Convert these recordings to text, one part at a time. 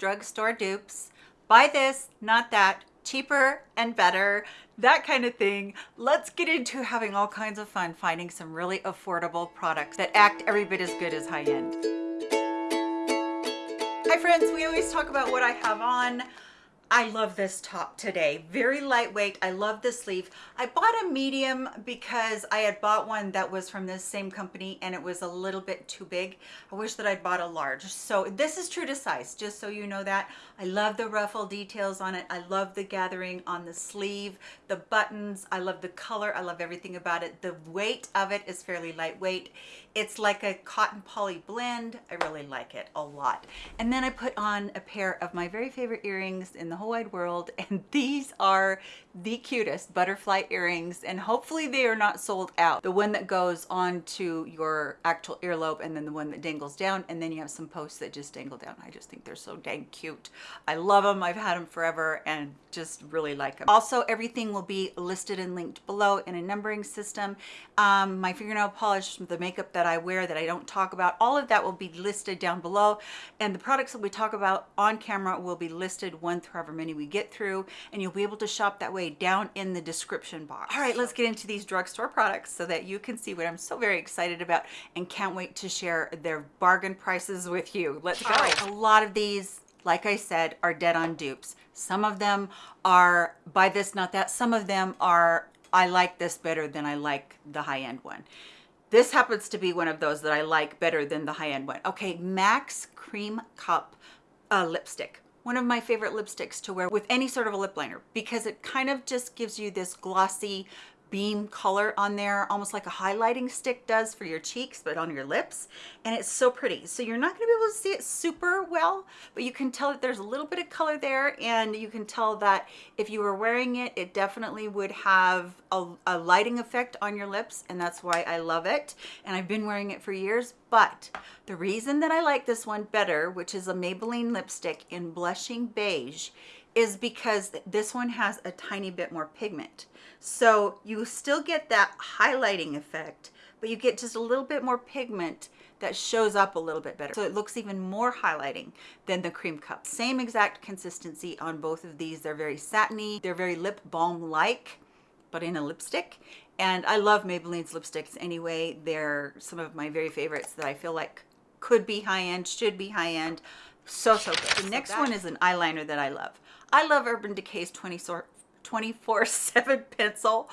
drugstore dupes. Buy this, not that, cheaper and better, that kind of thing. Let's get into having all kinds of fun finding some really affordable products that act every bit as good as high-end. Hi friends, we always talk about what I have on. I love this top today. Very lightweight. I love the sleeve. I bought a medium because I had bought one that was from this same company and it was a little bit too big. I wish that I'd bought a large. So this is true to size, just so you know that. I love the ruffle details on it. I love the gathering on the sleeve, the buttons. I love the color. I love everything about it. The weight of it is fairly lightweight. It's like a cotton poly blend. I really like it a lot. And then I put on a pair of my very favorite earrings in the whole wide world and these are the cutest butterfly earrings and hopefully they are not sold out. The one that goes on to your actual earlobe and then the one that dangles down and then you have some posts that just dangle down. I just think they're so dang cute. I love them i've had them forever and just really like them also everything will be listed and linked below in a numbering system. Um, my fingernail polish the makeup that i wear that i don't talk about all of that will be listed down below and the products that we talk about on camera will be listed one through however many we get through and you'll be able to shop that way down in the description box. All right, let's get into these drugstore products so that you can see what I'm so very excited about and can't wait to share their bargain prices with you. Let's go. a lot of these like I said, are dead on dupes. Some of them are buy this, not that. Some of them are, I like this better than I like the high-end one. This happens to be one of those that I like better than the high-end one. Okay, Max Cream Cup uh, lipstick one of my favorite lipsticks to wear with any sort of a lip liner because it kind of just gives you this glossy beam color on there almost like a highlighting stick does for your cheeks but on your lips. And it's so pretty. So you're not going to be able to see it super well but you can tell that there's a little bit of color there. And you can tell that if you were wearing it it definitely would have a, a lighting effect on your lips. And that's why I love it. And I've been wearing it for years. But the reason that I like this one better which is a Maybelline lipstick in blushing beige is because this one has a tiny bit more pigment. So you still get that highlighting effect, but you get just a little bit more pigment that shows up a little bit better. So it looks even more highlighting than the Cremecup. Same exact consistency on both of these. They're very satiny. They're very lip balm-like, but in a lipstick. And I love Maybelline's lipsticks anyway. They're some of my very favorites that I feel like could be high-end, should be high-end. So, so good. The next one is an eyeliner that I love. I love Urban Decay's 24-7 pencil,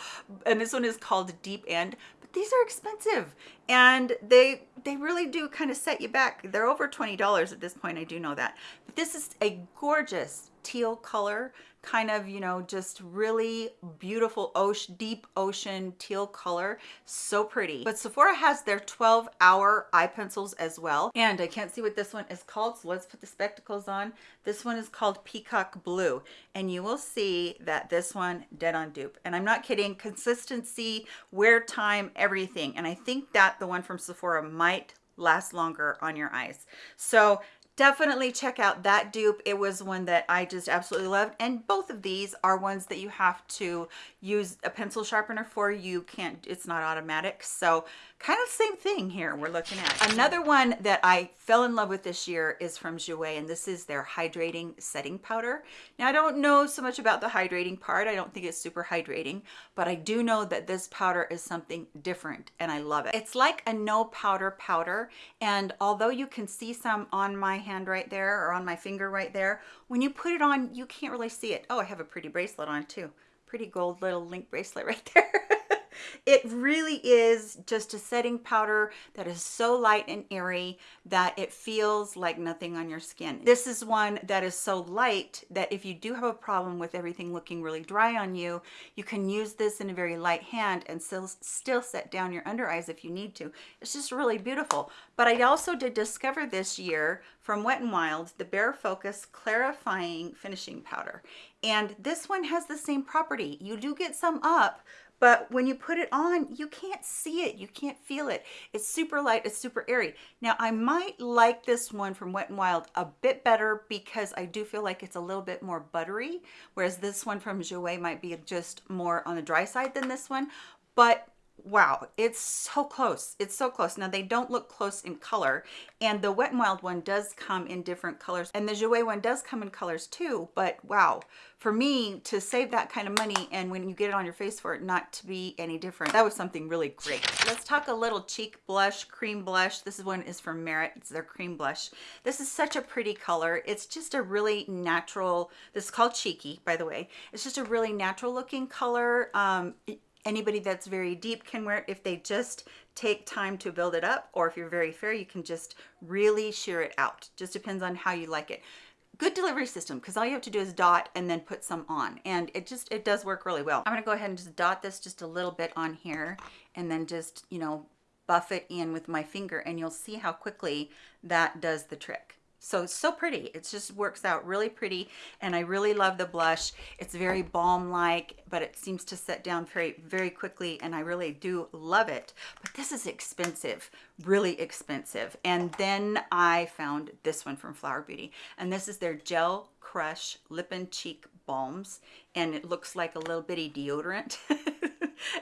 and this one is called Deep End, but these are expensive, and they they really do kind of set you back. They're over $20 at this point, I do know that. But this is a gorgeous teal color kind of, you know, just really beautiful ocean, deep ocean teal color. So pretty. But Sephora has their 12 hour eye pencils as well. And I can't see what this one is called. So let's put the spectacles on. This one is called Peacock Blue. And you will see that this one dead on dupe. And I'm not kidding. Consistency, wear time, everything. And I think that the one from Sephora might last longer on your eyes. So definitely check out that dupe. It was one that i just absolutely loved. And both of these are ones that you have to use a pencil sharpener for. You can't it's not automatic. So kind of same thing here we're looking at. Another one that i fell in love with this year is from Jouer and this is their hydrating setting powder. Now i don't know so much about the hydrating part i don't think it's super hydrating but i do know that this powder is something different and i love it. It's like a no powder powder and although you can see some on my hand right there or on my finger right there when you put it on you can't really see it. Oh i have a pretty bracelet on too. Pretty gold little link bracelet right there it really is just a setting powder that is so light and airy that it feels like nothing on your skin. This is one that is so light that if you do have a problem with everything looking really dry on you, you can use this in a very light hand and still, still set down your under eyes if you need to. It's just really beautiful. But I also did discover this year from Wet n Wild the Bare Focus Clarifying Finishing Powder. And this one has the same property. You do get some up, but when you put it on you can't see it. You can't feel it. It's super light. It's super airy. Now i might like this one from wet n wild a bit better because i do feel like it's a little bit more buttery whereas this one from Jouer might be just more on the dry side than this one. But wow it's so close it's so close. Now they don't look close in color and the wet and wild one does come in different colors and the jouer one does come in colors too but wow. For me to save that kind of money and when you get it on your face for it not to be any different that was something really great. Let's talk a little cheek blush cream blush. This one is from merit it's their cream blush. This is such a pretty color it's just a really natural this is called cheeky by the way. It's just a really natural looking color um, anybody that's very deep can wear it. If they just take time to build it up or if you're very fair you can just really sheer it out. Just depends on how you like it. Good delivery system because all you have to do is dot and then put some on and it just it does work really well. I'm going to go ahead and just dot this just a little bit on here and then just you know buff it in with my finger and you'll see how quickly that does the trick so it's so pretty. It just works out really pretty and i really love the blush. It's very balm like but it seems to set down very very quickly and i really do love it. But this is expensive really expensive. And then i found this one from flower beauty and this is their gel crush lip and cheek balms and it looks like a little bitty deodorant.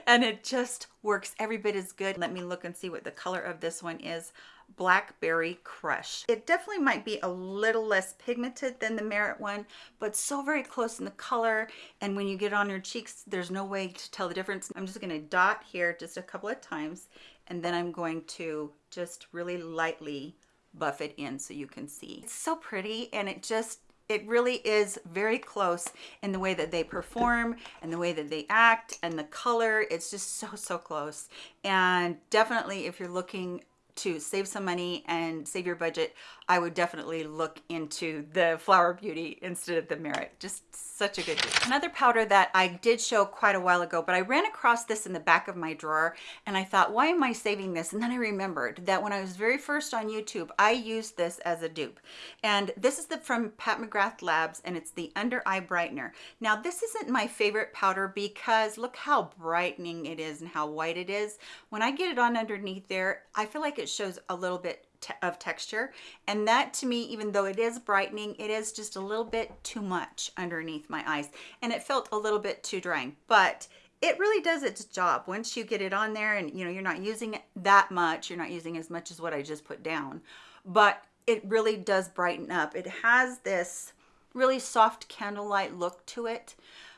And it just works. Every bit as good. Let me look and see what the color of this one is Blackberry Crush. It definitely might be a little less pigmented than the Merit one, but so very close in the color. And when you get on your cheeks, there's no way to tell the difference. I'm just gonna dot here just a couple of times, and then I'm going to just really lightly buff it in so you can see. It's so pretty and it just it really is very close in the way that they perform and the way that they act and the color it's just so so close and definitely if you're looking to save some money and save your budget, I would definitely look into the Flower Beauty instead of the Merit. Just such a good deal. Another powder that I did show quite a while ago, but I ran across this in the back of my drawer and I thought, why am I saving this? And then I remembered that when I was very first on YouTube, I used this as a dupe. And this is the from Pat McGrath Labs and it's the Under Eye Brightener. Now this isn't my favorite powder because look how brightening it is and how white it is. When I get it on underneath there, I feel like it shows a little bit of texture. And that to me even though it is brightening it is just a little bit too much underneath my eyes. And it felt a little bit too drying. But it really does its job. Once you get it on there and you know you're not using it that much you're not using as much as what I just put down but it really does brighten up. It has this really soft candlelight look to it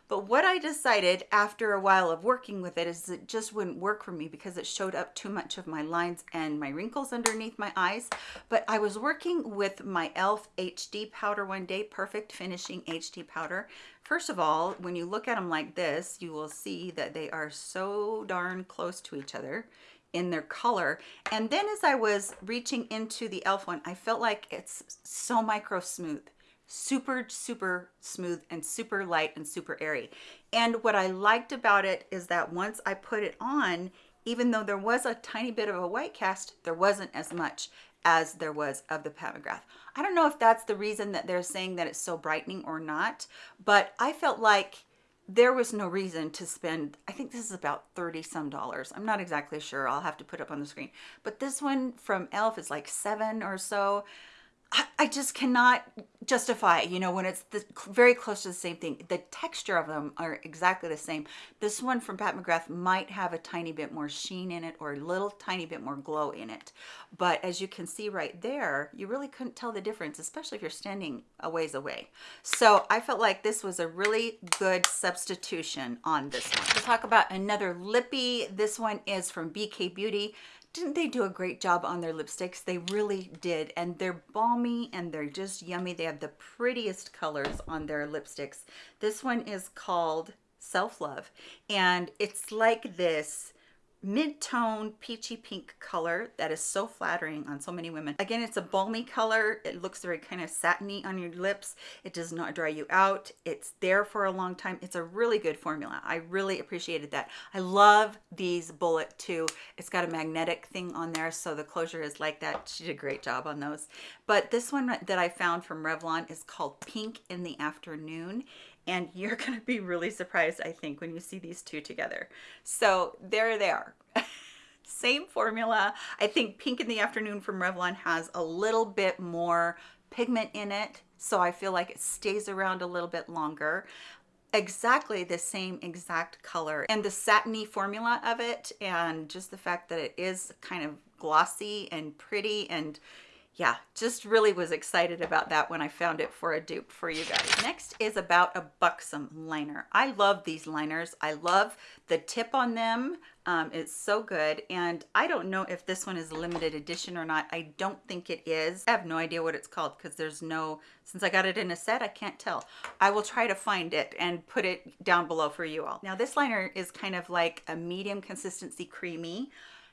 but what I decided after a while of working with it is it just wouldn't work for me because it showed up too much of my lines and my wrinkles underneath my eyes. But I was working with my e.l.f. HD powder one day, Perfect Finishing HD powder. First of all, when you look at them like this, you will see that they are so darn close to each other in their color and then as I was reaching into the e.l.f. one I felt like it's so micro smooth super, super smooth and super light and super airy. And what I liked about it is that once I put it on, even though there was a tiny bit of a white cast, there wasn't as much as there was of the Pat McGrath. I don't know if that's the reason that they're saying that it's so brightening or not, but I felt like there was no reason to spend, I think this is about 30 some dollars. I'm not exactly sure. I'll have to put up on the screen. But this one from e.l.f. is like seven or so. I just cannot justify, you know, when it's the, very close to the same thing. The texture of them are exactly the same. This one from Pat McGrath might have a tiny bit more sheen in it or a little tiny bit more glow in it. But as you can see right there, you really couldn't tell the difference, especially if you're standing a ways away. So I felt like this was a really good substitution on this one. To talk about another lippy, this one is from BK Beauty didn't they do a great job on their lipsticks? They really did. And they're balmy and they're just yummy. They have the prettiest colors on their lipsticks. This one is called Self Love. And it's like this mid-tone peachy pink color that is so flattering on so many women. Again it's a balmy color. It looks very kind of satiny on your lips. It does not dry you out. It's there for a long time. It's a really good formula. I really appreciated that. I love these bullet too. It's got a magnetic thing on there so the closure is like that. She did a great job on those. But this one that i found from revlon is called pink in the afternoon and you're going to be really surprised, I think, when you see these two together. So there they are. Same formula. I think Pink in the Afternoon from Revlon has a little bit more pigment in it, so I feel like it stays around a little bit longer. exactly the same exact color and the satiny formula of it and just the fact that it is kind of glossy and pretty and yeah, just really was excited about that when I found it for a dupe for you guys. Next is about a Buxom liner. I love these liners. I love the tip on them. Um, it's so good. And I don't know if this one is a limited edition or not. I don't think it is. I have no idea what it's called because there's no, since I got it in a set, I can't tell. I will try to find it and put it down below for you all. Now this liner is kind of like a medium consistency creamy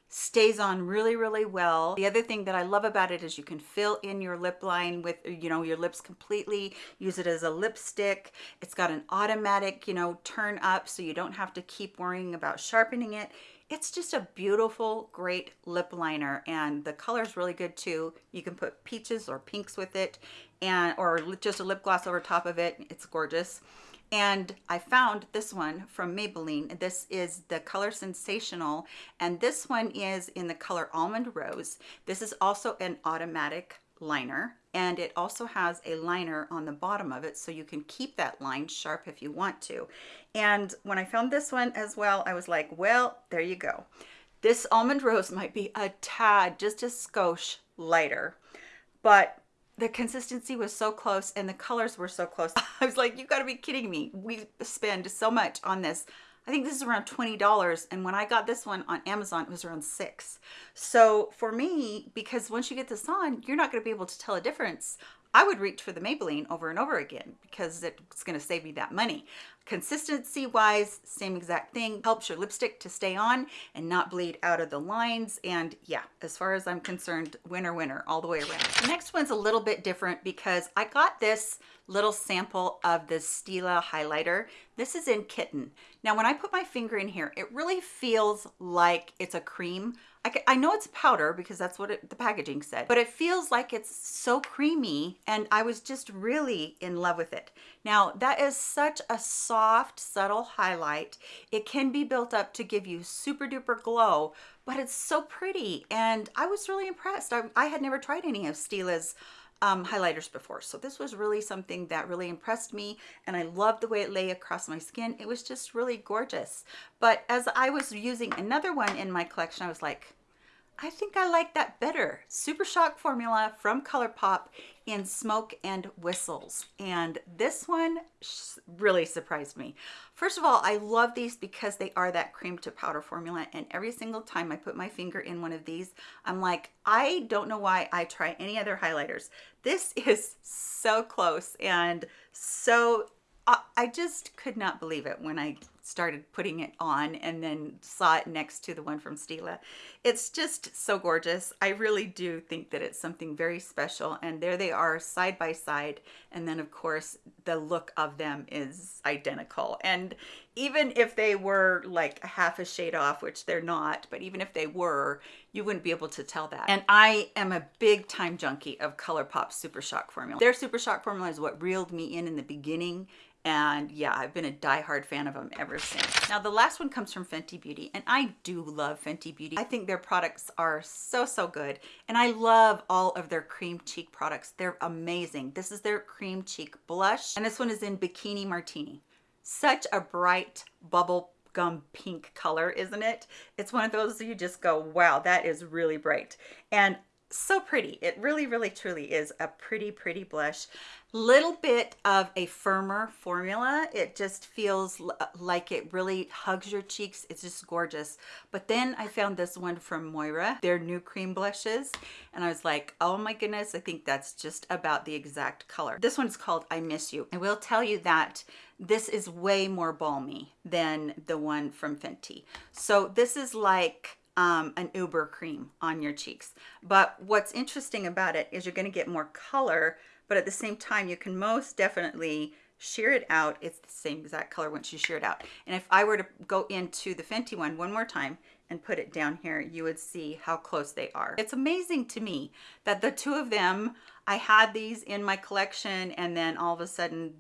stays on really really well. The other thing that i love about it is you can fill in your lip line with you know your lips completely use it as a lipstick. It's got an automatic you know turn up so you don't have to keep worrying about sharpening it. It's just a beautiful great lip liner and the color is really good too. You can put peaches or pinks with it and or just a lip gloss over top of it. It's gorgeous and I found this one from Maybelline. This is the color Sensational, and this one is in the color Almond Rose. This is also an automatic liner, and it also has a liner on the bottom of it, so you can keep that line sharp if you want to. And when I found this one as well, I was like, well, there you go. This Almond Rose might be a tad, just a skosh lighter, but the consistency was so close and the colors were so close. I was like, you gotta be kidding me. We spend so much on this. I think this is around $20 and when I got this one on Amazon it was around six. So for me, because once you get this on, you're not gonna be able to tell a difference. I would reach for the Maybelline over and over again because it's going to save me that money. Consistency wise, same exact thing. Helps your lipstick to stay on and not bleed out of the lines. And yeah, as far as I'm concerned, winner, winner all the way around. The next one's a little bit different because I got this little sample of the Stila highlighter. This is in Kitten. Now, when I put my finger in here, it really feels like it's a cream I, I know it's powder because that's what it, the packaging said, but it feels like it's so creamy and I was just really in love with it. Now that is such a soft, subtle highlight. It can be built up to give you super duper glow, but it's so pretty and I was really impressed. I, I had never tried any of Stila's um, highlighters before. So this was really something that really impressed me and I loved the way it lay across my skin. It was just really gorgeous. But as I was using another one in my collection, I was like, I think I like that better. Super Shock formula from ColourPop in Smoke and Whistles. And this one really surprised me. First of all, I love these because they are that cream to powder formula. And every single time I put my finger in one of these, I'm like, I don't know why I try any other highlighters. This is so close and so I just could not believe it when I started putting it on and then saw it next to the one from Stila. It's just so gorgeous. I really do think that it's something very special and there they are side by side and then of course the look of them is identical and even if they were like half a shade off which they're not but even if they were you wouldn't be able to tell that and I am a big time junkie of ColourPop Super Shock formula. Their Super Shock formula is what reeled me in in the beginning and yeah I've been a die-hard fan of them ever since. Now the last one comes from Fenty Beauty and I do love Fenty Beauty. I think their products are so so good and I love all of their cream cheek products. They're amazing. This is their cream cheek blush and this one is in Bikini Martini. Such a bright bubble gum pink color isn't it? It's one of those you just go wow that is really bright. And so pretty. It really really truly is a pretty pretty blush. Little bit of a firmer formula. It just feels uh, like it really hugs your cheeks. It's just gorgeous. But then i found this one from moira their new cream blushes. And i was like oh my goodness i think that's just about the exact color. This one's called i miss you. I will tell you that this is way more balmy than the one from fenty. So this is like um, an uber cream on your cheeks. But what's interesting about it is you're going to get more color but at the same time you can most definitely sheer it out. It's the same exact color once you shear it out. And if I were to go into the Fenty one one more time and put it down here you would see how close they are. It's amazing to me that the two of them I had these in my collection and then all of a sudden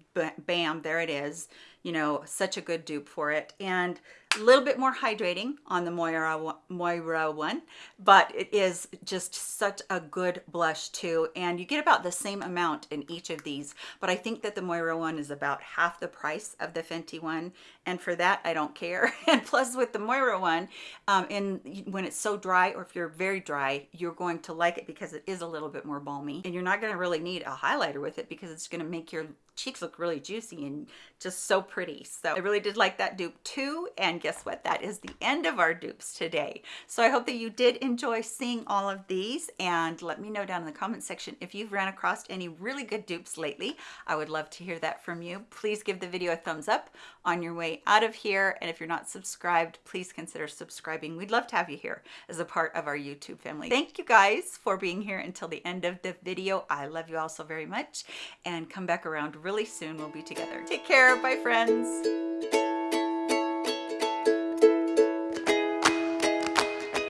bam there it is you know such a good dupe for it. And A little bit more hydrating on the Moira, Moira one, but it is just such a good blush too. And you get about the same amount in each of these, but I think that the Moira one is about half the price of the Fenty one. And for that, I don't care. And plus with the Moira one, um, and when it's so dry, or if you're very dry, you're going to like it because it is a little bit more balmy. And you're not gonna really need a highlighter with it because it's gonna make your cheeks look really juicy and just so pretty. So I really did like that dupe too. And guess what? That is the end of our dupes today. So I hope that you did enjoy seeing all of these and let me know down in the comment section if you've ran across any really good dupes lately. I would love to hear that from you. Please give the video a thumbs up on your way out of here. And if you're not subscribed, please consider subscribing. We'd love to have you here as a part of our YouTube family. Thank you guys for being here until the end of the video. I love you all so very much and come back around really soon. We'll be together. Take care. Bye, friends.